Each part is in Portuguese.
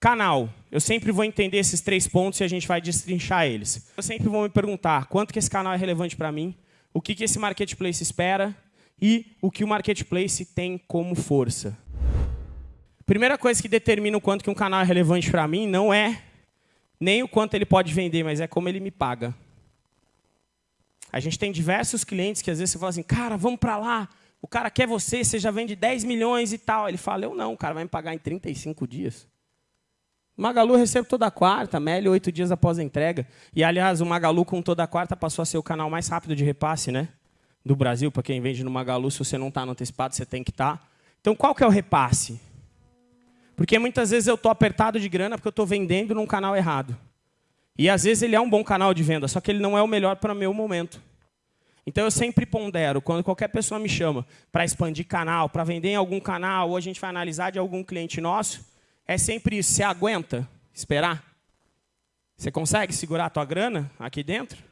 Canal. Eu sempre vou entender esses três pontos e a gente vai destrinchar eles. Eu sempre vou me perguntar quanto que esse canal é relevante para mim, o que, que esse marketplace espera e o que o marketplace tem como força. Primeira coisa que determina o quanto que um canal é relevante para mim não é nem o quanto ele pode vender, mas é como ele me paga. A gente tem diversos clientes que às vezes você fala assim, cara, vamos para lá, o cara quer você, você já vende 10 milhões e tal. Ele fala, eu não, o cara vai me pagar em 35 dias. Magalu eu recebo toda quarta, Meli oito dias após a entrega. E, aliás, o Magalu com toda quarta passou a ser o canal mais rápido de repasse né, do Brasil. Para quem vende no Magalu, se você não está no antecipado, você tem que estar. Tá. Então, qual que é o repasse? Porque muitas vezes eu estou apertado de grana porque eu estou vendendo num canal errado. E, às vezes, ele é um bom canal de venda, só que ele não é o melhor para o meu momento. Então, eu sempre pondero, quando qualquer pessoa me chama para expandir canal, para vender em algum canal, ou a gente vai analisar de algum cliente nosso, é sempre isso. Você aguenta esperar? Você consegue segurar a tua grana aqui dentro?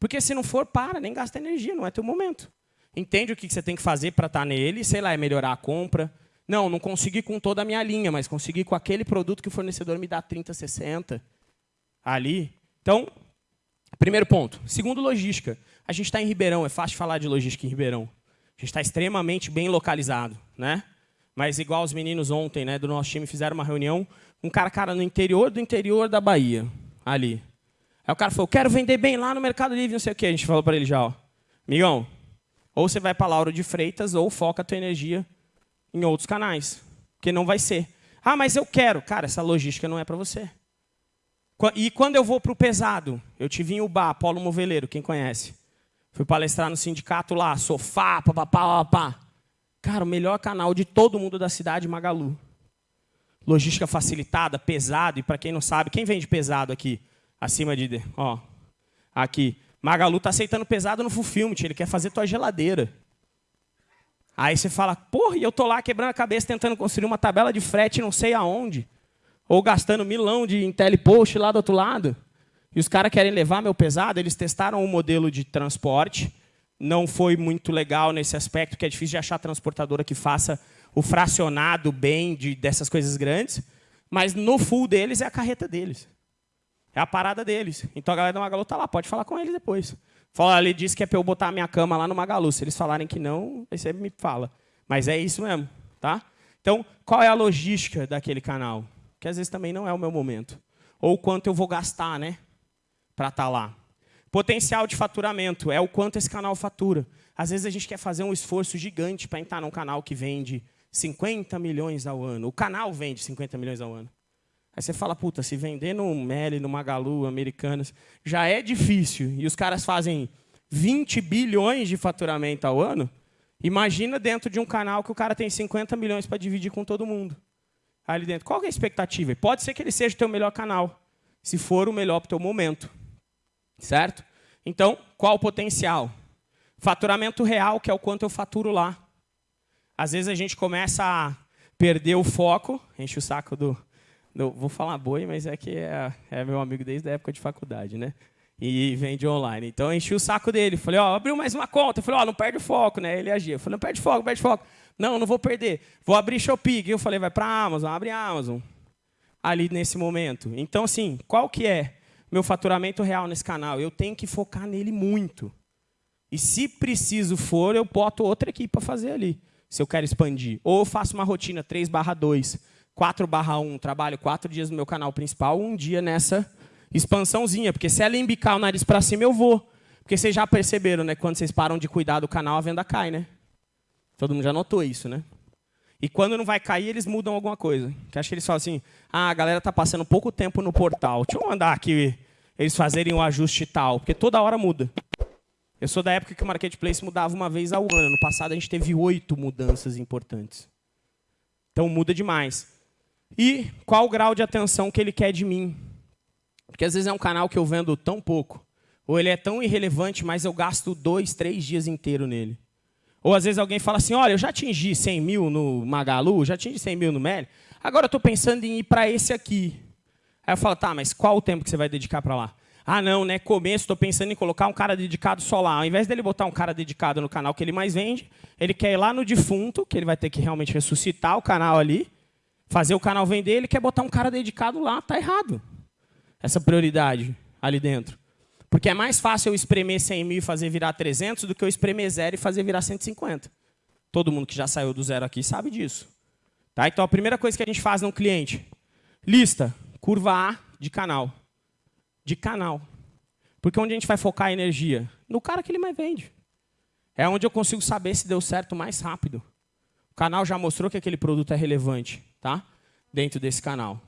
Porque se não for, para, nem gasta energia, não é teu momento. Entende o que você tem que fazer para estar tá nele, sei lá, é melhorar a compra. Não, não consegui com toda a minha linha, mas consegui com aquele produto que o fornecedor me dá 30, 60 ali. Então, primeiro ponto. Segundo, logística. A gente está em Ribeirão, é fácil falar de logística em Ribeirão. A gente está extremamente bem localizado. Né? Mas igual os meninos ontem, né, do nosso time, fizeram uma reunião, um cara, cara, no interior do interior da Bahia, ali. Aí o cara falou, quero vender bem lá no Mercado Livre, não sei o quê. A gente falou para ele já, ó, amigão, ou você vai para Lauro de Freitas, ou foca a tua energia em outros canais. Porque não vai ser. Ah, mas eu quero. Cara, essa logística não é para você. E quando eu vou para o pesado, eu tive em Ubá, Polo Moveleiro, quem conhece? Fui palestrar no sindicato lá, sofá, papapá, papá. Cara, o melhor canal de todo mundo da cidade, Magalu. Logística facilitada, pesado. E para quem não sabe, quem vende pesado aqui? Acima de... Ó, aqui. Magalu está aceitando pesado no Fulfillment. Ele quer fazer tua geladeira. Aí você fala, porra, e eu tô lá quebrando a cabeça tentando construir uma tabela de frete não sei aonde. Ou gastando milão de IntelliPost lá do outro lado. E os caras querem levar meu pesado, eles testaram um modelo de transporte não foi muito legal nesse aspecto, que é difícil de achar transportadora que faça o fracionado bem de, dessas coisas grandes, mas no full deles é a carreta deles. É a parada deles. Então a galera do Magalu está lá, pode falar com eles depois. Fala, ele disse que é para eu botar a minha cama lá no Magalu. Se eles falarem que não, aí você me fala. Mas é isso mesmo. Tá? Então, qual é a logística daquele canal? Que às vezes também não é o meu momento. Ou quanto eu vou gastar né, para estar tá lá. Potencial de faturamento é o quanto esse canal fatura. Às vezes a gente quer fazer um esforço gigante para entrar num canal que vende 50 milhões ao ano. O canal vende 50 milhões ao ano. Aí você fala, puta, se vender no Meli, no Magalu, Americanas, já é difícil. E os caras fazem 20 bilhões de faturamento ao ano. Imagina dentro de um canal que o cara tem 50 milhões para dividir com todo mundo. Ali dentro. Qual é a expectativa? Pode ser que ele seja o teu melhor canal, se for o melhor para o teu momento. Certo? Então, qual o potencial? Faturamento real, que é o quanto eu faturo lá. Às vezes a gente começa a perder o foco, enche o saco do... do vou falar boi, mas é que é, é, meu amigo desde a época de faculdade, né? E vende online. Então, enchi o saco dele. Falei, ó, abriu mais uma conta. Falei, ó, não perde o foco, né? Ele agia. Falei, não perde foco, não perde foco. Não, não vou perder. Vou abrir Shopee. Eu falei, vai para Amazon, abre a Amazon. Ali nesse momento. Então, assim, qual que é meu faturamento real nesse canal. Eu tenho que focar nele muito. E se preciso for, eu boto outra equipe para fazer ali, se eu quero expandir. Ou eu faço uma rotina 3 barra 2, 4 barra 1, trabalho quatro dias no meu canal principal, um dia nessa expansãozinha. Porque se ela embicar o nariz para cima, eu vou. Porque vocês já perceberam, né? Quando vocês param de cuidar do canal, a venda cai, né? Todo mundo já notou isso, né? E quando não vai cair, eles mudam alguma coisa. Que acho que eles falam assim, ah, a galera está passando pouco tempo no portal. Deixa eu mandar aqui eles fazerem o um ajuste tal, porque toda hora muda. Eu sou da época que o Marketplace mudava uma vez ao ano. No passado, a gente teve oito mudanças importantes. Então, muda demais. E qual o grau de atenção que ele quer de mim? Porque, às vezes, é um canal que eu vendo tão pouco, ou ele é tão irrelevante, mas eu gasto dois, três dias inteiro nele. Ou às vezes alguém fala assim, olha, eu já atingi 100 mil no Magalu, já atingi 100 mil no Meli, agora eu estou pensando em ir para esse aqui. Aí eu falo, tá, mas qual o tempo que você vai dedicar para lá? Ah, não, né? Começo, estou pensando em colocar um cara dedicado só lá. Ao invés dele botar um cara dedicado no canal que ele mais vende, ele quer ir lá no defunto, que ele vai ter que realmente ressuscitar o canal ali, fazer o canal vender, ele quer botar um cara dedicado lá, está errado. Essa prioridade ali dentro. Porque é mais fácil eu espremer 100 mil e fazer virar 300 do que eu espremer zero e fazer virar 150. Todo mundo que já saiu do zero aqui sabe disso. Tá? Então, a primeira coisa que a gente faz no cliente, lista, curva A de canal. De canal. Porque onde a gente vai focar a energia? No cara que ele mais vende. É onde eu consigo saber se deu certo mais rápido. O canal já mostrou que aquele produto é relevante tá? dentro desse canal.